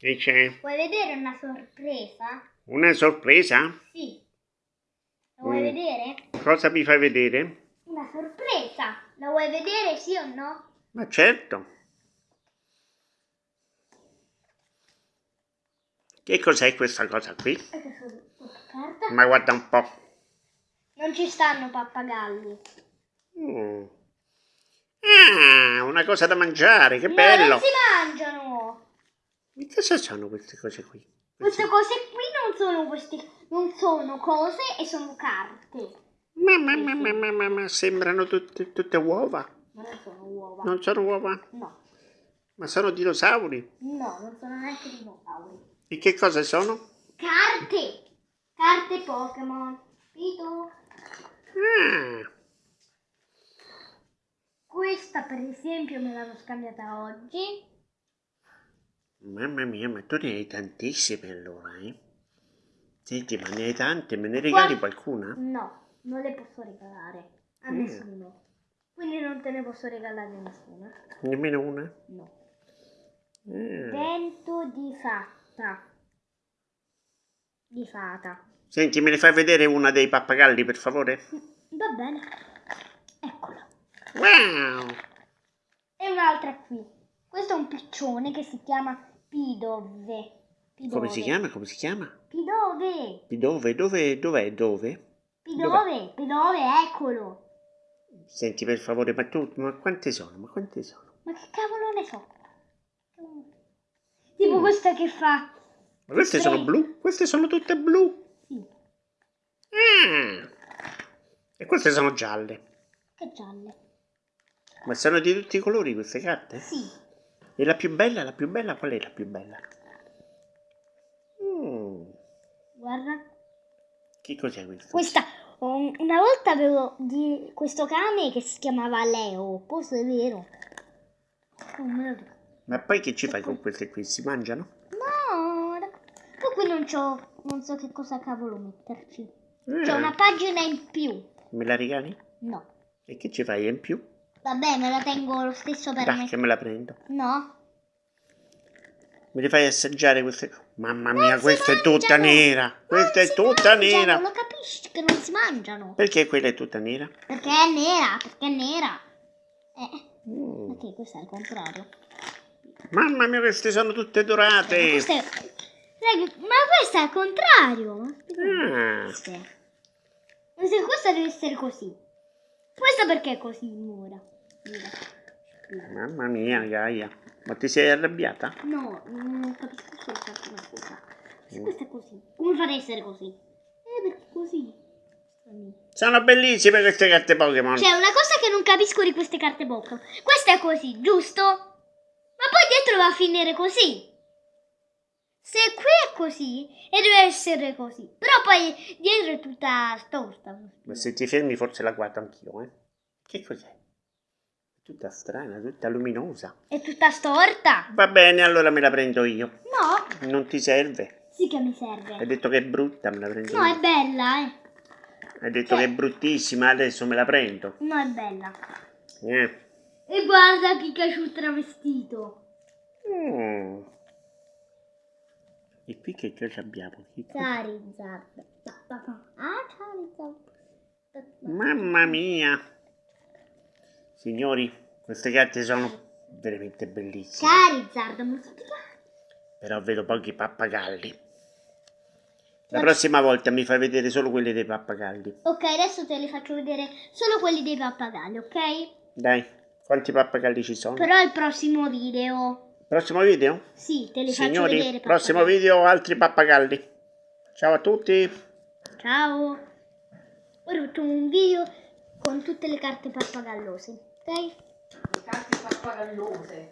invece? Vuoi vedere una sorpresa? Una sorpresa? Sì. La vuoi Mm. vedere? Cosa mi fai vedere? Una sorpresa. La vuoi vedere, sì o no? Ma certo. Che cos'è questa cosa qui? Che? Ma guarda un po'. Non ci stanno pappagalli. Mm. Ah, una cosa da mangiare, che No, bello. non si mangiano. Che cosa sono queste cose qui? Queste cose qui non sono queste, non sono cose e sono carte. Ma, ma, ma, ma, ma, ma, ma sembrano tutte, tutte uova. Ma non sono uova. Non sono uova, No, ma sono dinosauri. no, non sono neanche dinosauri. E che cosa sono? Carte! Carte Pokémon. Capito? Ah, Questa per esempio me l'hanno scambiata oggi. Mamma mia, ma tu ne hai tantissime allora, eh? Senti, ma ne hai tante, me ne regali Qua- qualcuna? No, non le posso regalare a Mm. nessuno. Quindi non te ne posso regalare a nessuno. Nemmeno una? No. Ah. Vento di fatta. Di fata. Senti, me ne fai vedere una dei pappagalli, per favore? Va bene. Eccola. Wow! E un'altra qui. Questo è un piccione che si chiama Pidove. Pidove. Come si chiama? Come si chiama? Pidove. Dove? Dove? Dov'è? Dove? Pidove. Pidove, eccolo. Senti, per favore, ma tu, ma quante sono? Ma quante sono? Ma che cavolo ne so? Tipo Mm. questa che fa. Ma queste sono blu? Queste sono tutte blu? Sì. Ah! E queste sono gialle. Che gialle. Ma sono di tutti i colori queste carte? Sì. E la più bella, la più bella, qual è la più bella? Mm, Guarda. che cos'è questo? Questa. um, Una volta avevo di questo cane che si chiamava Leo. Questo è vero. Ricordo. Ma poi che ci fai con queste qui? Si mangiano? No, poi qui non c'ho, non so che cosa cavolo metterci. C'è Ah, una pagina in più. Me la regali? No. E che ci fai in più? Vabbè, me la tengo lo stesso per Dai, me. che me la prendo. No. Me li fai assaggiare queste... Mamma Non mia, si questa è tutta nera! Non Questa è tutta mangiano, nera! Lo capisci che non si mangiano? Perché quella è tutta nera? Perché è nera, perché è nera. Eh, Mm. ok, questo è il contrario. Mamma mia, queste sono tutte dorate! Questo è... Raga, ma questo è il contrario. Ah. Questa questa deve essere così. Questa perché è così, Mura? Mamma mia, Gaia. Ma ti sei arrabbiata? No, non capisco soltanto una cosa. Se Mm. questa è così, come fa ad essere così? Eh, perché così. Sono bellissime queste carte Pokémon. C'è una cosa che non capisco di queste carte Pokémon. Questa è così, giusto? Ma poi dietro va a finire così. Se qui è così, e deve essere così. Però poi dietro è tutta storta. Ma se ti fermi forse la guardo anch'io, eh? Che cos'è? Tutta strana, tutta luminosa. È tutta storta. Va bene, allora me la prendo io. No, Non ti serve? sì che mi Hai serve. detto che è brutta, me la prendo No, è io. bella, eh. Hai detto che è bruttissima, adesso me la prendo. No, è bella. Eh. E guarda Pikachu travestito. Mm. E qui che cosa abbiamo? Che Charizard. Ah, Charizard. Mamma mia! Signori, queste carte sono veramente bellissime. Charizard, tutti Però vedo pochi pappagalli. La prossima volta mi fai vedere solo quelli dei pappagalli. Ok, adesso te li faccio vedere solo quelli dei pappagalli, ok? Dai, quanti pappagalli ci sono? Però il prossimo video. Prossimo video? Sì, te li faccio Signori, vedere. prossimo pappagalli. video altri pappagalli. Ciao a tutti. Ciao. Ora facciamo un video con tutte le carte pappagallose, Le carte pappagallose.